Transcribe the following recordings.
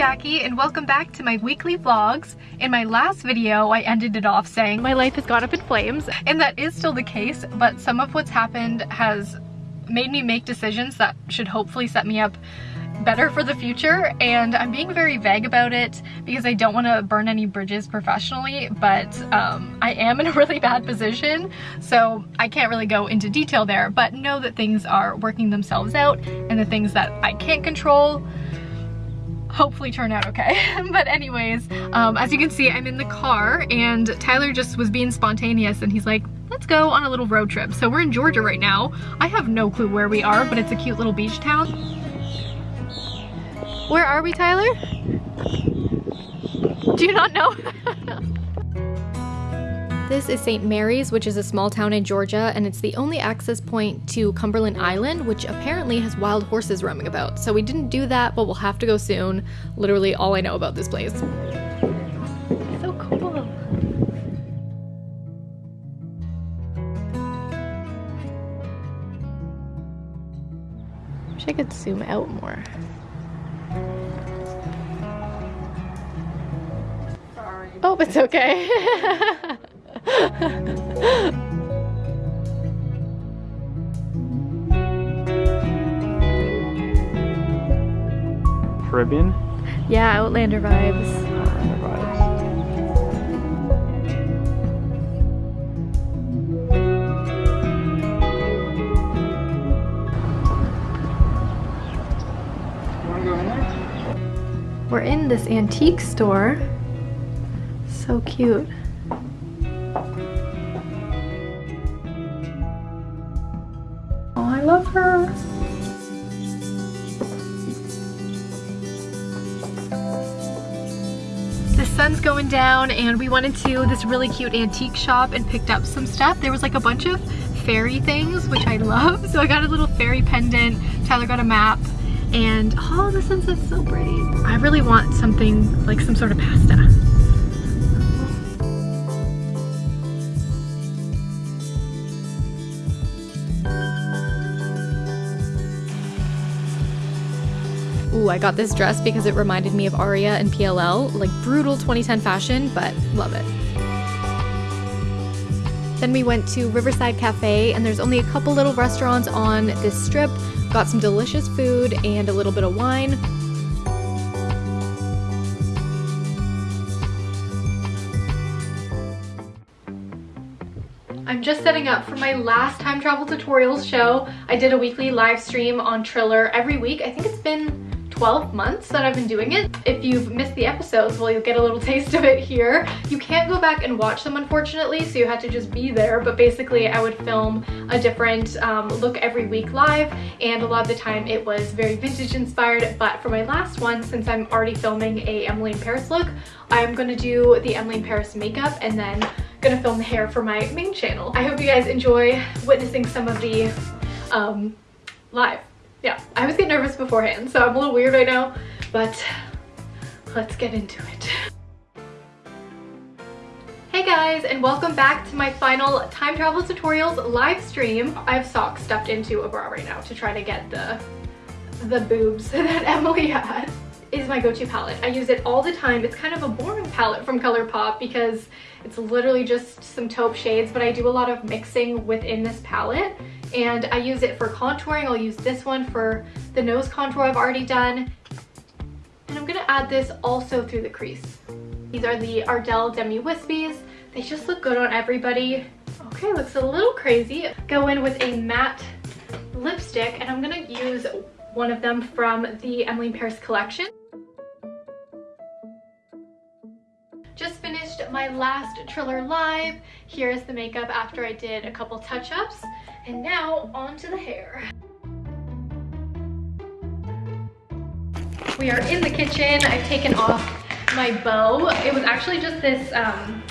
Jackie and welcome back to my weekly vlogs. In my last video, I ended it off saying my life has gone up in flames and that is still the case, but some of what's happened has made me make decisions that should hopefully set me up better for the future and I'm being very vague about it because I don't want to burn any bridges professionally but um, I am in a really bad position so I can't really go into detail there but know that things are working themselves out and the things that I can't control hopefully turn out okay. but anyways, um, as you can see, I'm in the car and Tyler just was being spontaneous and he's like, let's go on a little road trip. So we're in Georgia right now. I have no clue where we are, but it's a cute little beach town. Where are we, Tyler? Do you not know? This is St. Mary's, which is a small town in Georgia, and it's the only access point to Cumberland Island, which apparently has wild horses roaming about. So we didn't do that, but we'll have to go soon. Literally all I know about this place. So cool. Wish I could zoom out more. Sorry. Oh, it's okay. Caribbean? Yeah, Outlander vibes. Outlander vibes. We're in this antique store. So cute. I love her. The sun's going down and we went into this really cute antique shop and picked up some stuff. There was like a bunch of fairy things, which I love. So I got a little fairy pendant. Tyler got a map and oh, the sunset's so pretty. I really want something like some sort of pasta. Ooh, I got this dress because it reminded me of Aria and PLL, like brutal 2010 fashion, but love it. Then we went to Riverside Cafe, and there's only a couple little restaurants on this strip. Got some delicious food and a little bit of wine. I'm just setting up for my last time travel tutorials show. I did a weekly live stream on Triller every week. I think it's been 12 months that I've been doing it. If you've missed the episodes, well, you'll get a little taste of it here. You can't go back and watch them, unfortunately, so you had to just be there. But basically, I would film a different um, look every week live, and a lot of the time it was very vintage inspired. But for my last one, since I'm already filming a Emily in Paris look, I'm gonna do the Emily in Paris makeup and then gonna film the hair for my main channel. I hope you guys enjoy witnessing some of the um, live yeah, I always get nervous beforehand, so I'm a little weird right now, but let's get into it. Hey guys, and welcome back to my final time travel tutorials live stream. I have socks stuffed into a bra right now to try to get the, the boobs that Emily had is my go-to palette. I use it all the time. It's kind of a boring palette from ColourPop because it's literally just some taupe shades, but I do a lot of mixing within this palette and I use it for contouring. I'll use this one for the nose contour I've already done. And I'm gonna add this also through the crease. These are the Ardell Demi Wispies. They just look good on everybody. Okay, looks a little crazy. Go in with a matte lipstick and I'm gonna use one of them from the Emily Paris collection. Just finished my last Triller Live. Here's the makeup after I did a couple touch-ups. And now on to the hair. We are in the kitchen. I've taken off my bow. It was actually just this um,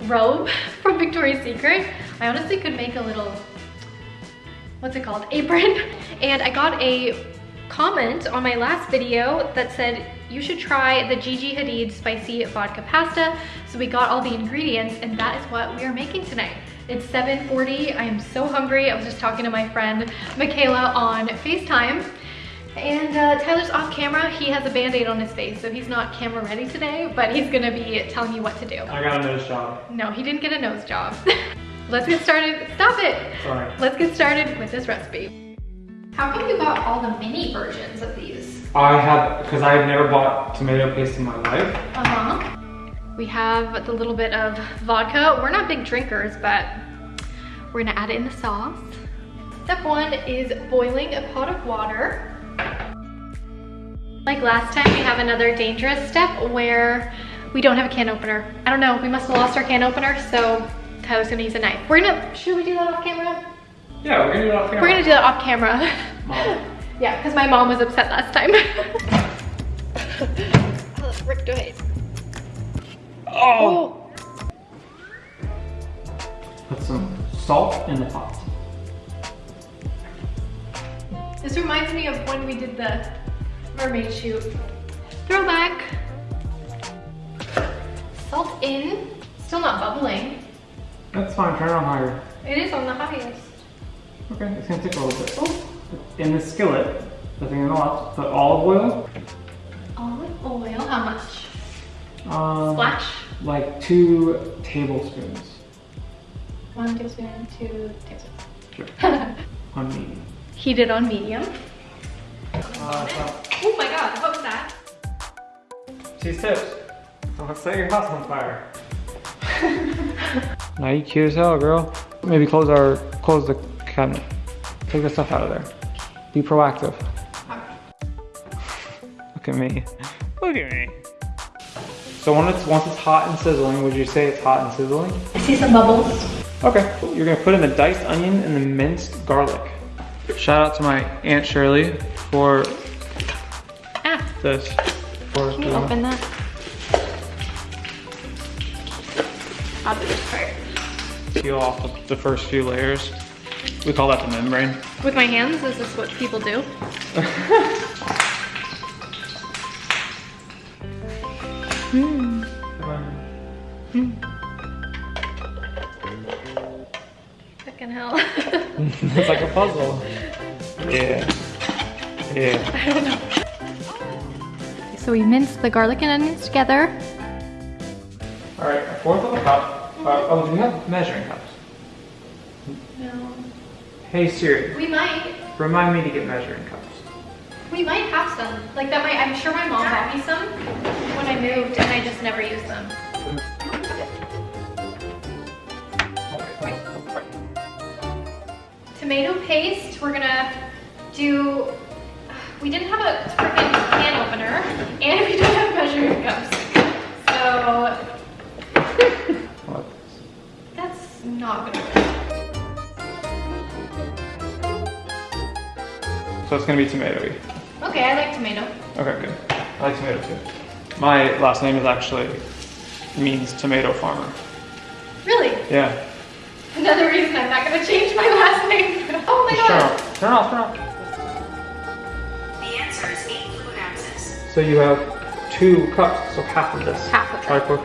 robe from Victoria's Secret. I honestly could make a little, what's it called, apron. And I got a comment on my last video that said you should try the Gigi Hadid spicy vodka pasta. So we got all the ingredients and that is what we are making tonight. It's 7.40, I am so hungry. I was just talking to my friend Michaela on FaceTime And uh, Tyler's off camera. He has a band-aid on his face, so he's not camera ready today, but he's gonna be telling you what to do. I got a nose job. No, he didn't get a nose job. Let's get started. Stop it. Sorry. Let's get started with this recipe. How come you got all the mini versions of these? I have, because I have never bought tomato paste in my life. Uh-huh. We have the little bit of vodka. We're not big drinkers, but we're gonna add it in the sauce. Step one is boiling a pot of water. Like last time, we have another dangerous step where we don't have a can opener. I don't know, we must have lost our can opener, so Tyler's gonna use a knife. We're gonna, should we do that off camera? Yeah, we're gonna do it off camera. We're gonna do that off camera. Mom. yeah, because my mom was upset last time. Rick, do it. Oh! Put some salt in the pot. This reminds me of when we did the mermaid shoot. Throwback. Salt in. Still not bubbling. That's fine, turn it on higher. It is on the highest. Okay, it's gonna take a little bit. Oh. In the skillet, the thing in the left, put olive oil. Olive oil, how much? Um, Splash. Like two tablespoons. One tablespoon, two tablespoons. Sure. on medium. Heated on medium. Uh, Oh my god, what was that? cheese tips. Don't set your house on fire. now you cute as hell, girl. Maybe close our close the cabinet. Take the stuff out of there. Be proactive. Look at me. Look at me. So when it's once it's hot and sizzling, would you say it's hot and sizzling? I see some bubbles. Okay. You're gonna put in the diced onion and the minced garlic. Shout out to my Aunt Shirley for Ah, this. For can you open that? I'll do this part. peel off the, the first few layers. We call that the membrane. With my hands, is this what people do? Hmm. Fucking hell. it's like a puzzle. Yeah. Yeah. I don't know. So we minced the garlic and onions together. All right, a fourth of a cup. Uh, oh, do we have measuring cups? No. Hey Siri, We might. remind me to get measuring cups. We might have some. Like that might, I'm sure my mom bought me some when I moved and I just never used them. Tomato paste, we're gonna do, we didn't have a freaking can opener and we don't have measuring cups. So that's not gonna work. So it's gonna be tomatoey. Okay, I like tomato. Okay, good. I like tomato too. My last name is actually means tomato farmer. Really? Yeah. Another reason I'm not gonna change my last name. Oh my Just turn god. off. Turn off. Turn off. The answer is eight fluid ounces. So you have two cups, so half of this. Half of it. Try quick.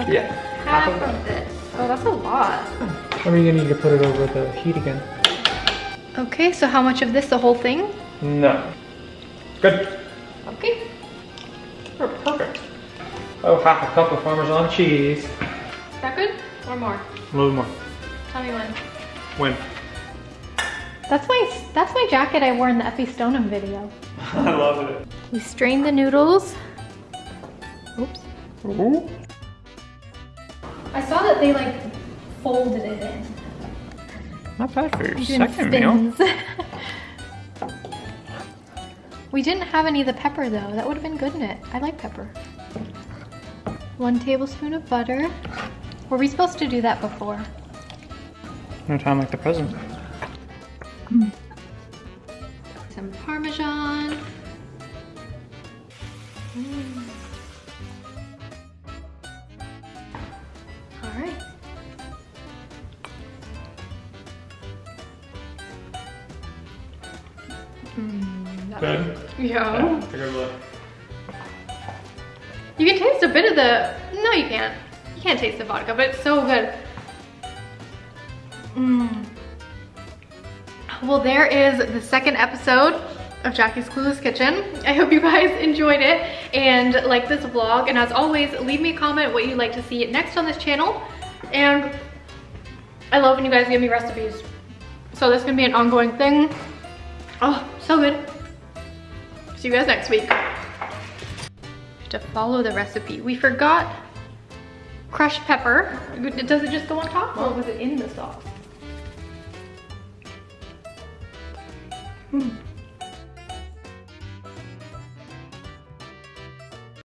Okay. Yeah. Half Half of of this. Oh, that's a lot. Hmm. Are you gonna need to put it over the heat again? Okay, so how much of this? The whole thing? No. Good. Okay. We're perfect. Oh, half a cup of Parmesan cheese. Is that good? Or more? A little more. Tell me when. When? That's my that's my jacket I wore in the Effy Stonem video. I love it. We strained the noodles. Oops. Ooh. I saw that they like folded it in. Not bad for your Doing second meal. we didn't have any of the pepper though. That would have been good in it. I like pepper. One tablespoon of butter. Were we supposed to do that before? No time like the present. Some Parmesan. Mm. All right. Mm, Good. Yeah. Take a look. You can taste a bit of the, no you can't. You can't taste the vodka, but it's so good. Mmm. Well, there is the second episode of Jackie's Clueless Kitchen. I hope you guys enjoyed it and like this vlog. And as always, leave me a comment what you'd like to see next on this channel. And I love when you guys give me recipes. So this is gonna be an ongoing thing. Oh, so good. See you guys next week. To follow the recipe. We forgot crushed pepper. Does it just go on top or was it in the sauce? Hmm.